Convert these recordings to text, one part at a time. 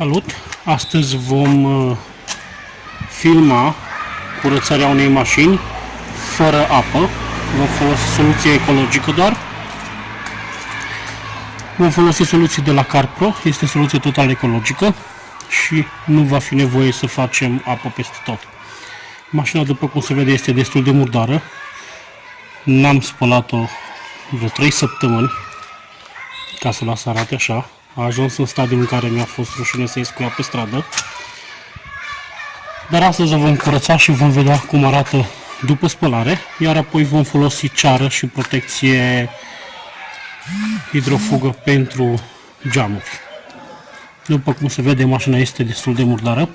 Salut! Astăzi vom uh, filma curățarea unei mașini fără apă. Vom folosi soluție ecologică doar. Vom folosi soluție de la CarPro. Este soluție total ecologică și nu va fi nevoie să facem apă peste tot. Mașina, după cum se vede, este destul de murdară. N-am spălat-o vreo 3 săptămâni ca să lasă arate așa a ajuns în stadiul în care mi-a fost rușine să ies cu ea pe stradă. Dar astăzi o vom curăța și vom vedea cum arată după spălare, iar apoi vom folosi ceară și protecție hidrofugă pentru geamuri. După cum se vede, mașina este destul de murdară.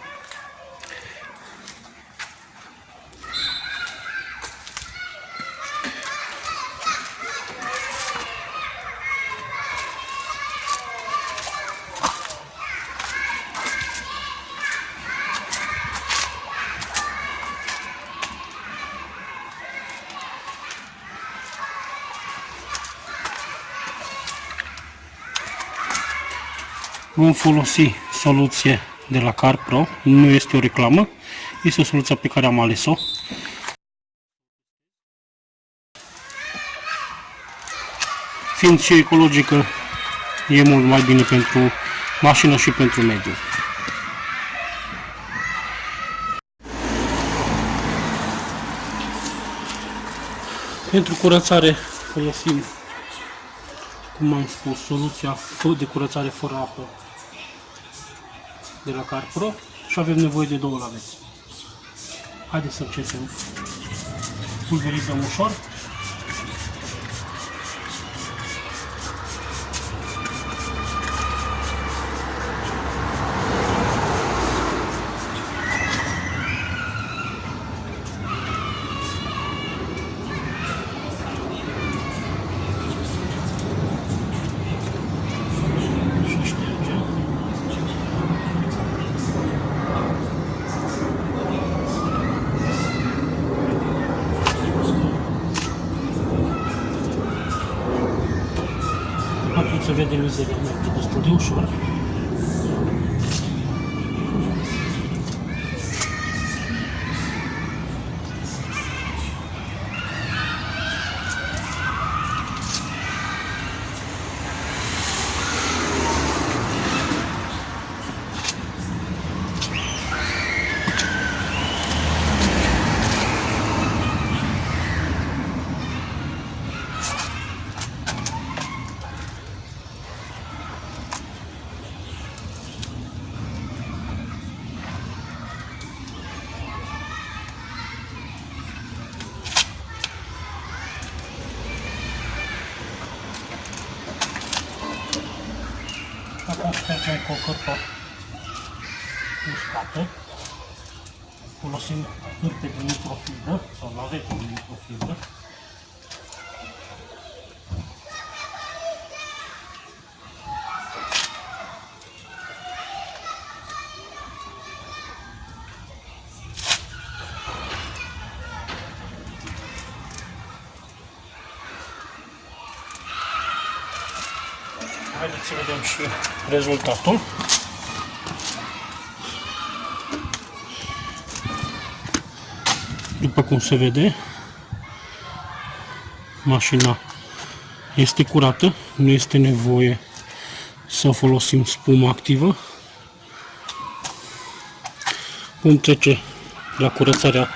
Vom folosi soluție de la CarPro, nu este o reclamă, este o soluție pe care am ales-o. Fiind și ecologică, e mult mai bine pentru mașină și pentru mediu. Pentru curățare folosim, cum am spus, soluția de curățare fără apă de la CarPro și avem nevoie de două lavete. Haideți să începem. Pulverizăm ușor. Acum se vede mizeria merge destul de ușor. Acum ștergem cu o cârpă uscată. Folosim cârpe de microfibră sau lavete de microfibră. Haideți să vedem și rezultatul. După cum se vede, mașina este curată, nu este nevoie să folosim spumă activă. Vom trece la curățarea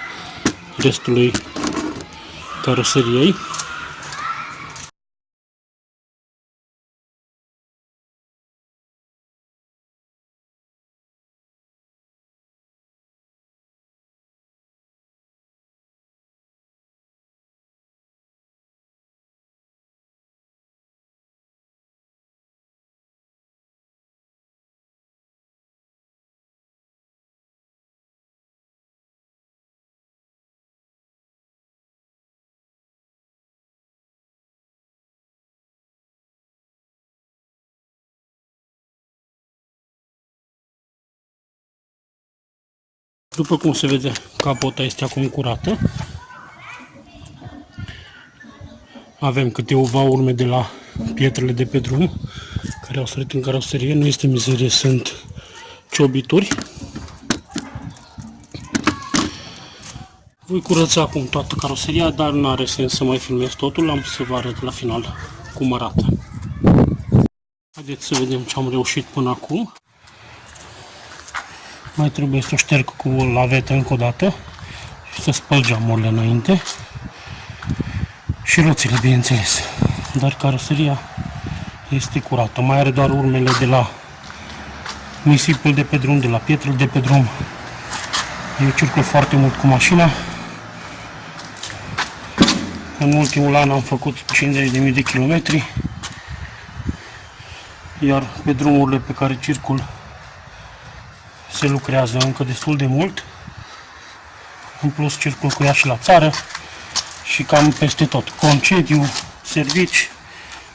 restului caroseriei. După cum se vede, capota este acum curată. Avem câteva urme de la pietrele de pe drum care au sărit în caroserie. Nu este mizerie, sunt ciobituri. Voi curăța acum toată caroseria, dar nu are sens să mai filmez totul, am să vă arăt la final cum arată. Haideți să vedem ce am reușit până acum. Mai trebuie să o șterg cu lavetă încă o dată și să spăl geamurile înainte și roțile, bineînțeles. Dar caroseria este curată. Mai are doar urmele de la nisipul de pe drum, de la pietrele de pe drum. Eu circul foarte mult cu mașina. În ultimul an am făcut 50.000 de kilometri. Iar pe drumurile pe care circul se lucrează încă destul de mult. În plus circul cu ea și la țară și cam peste tot. Concediu, servici,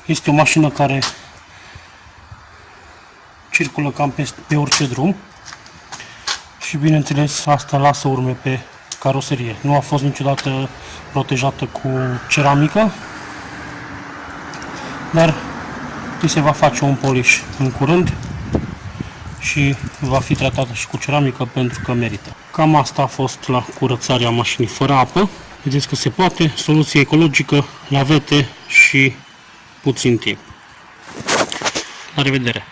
este o mașină care circulă cam pe, pe orice drum și bineînțeles asta lasă urme pe caroserie. Nu a fost niciodată protejată cu ceramică, dar îi se va face un polish în curând și va fi tratată și cu ceramică pentru că merită. Cam asta a fost la curățarea mașinii fără apă. Vedeți că se poate, soluție ecologică, lavete și puțin timp. La revedere!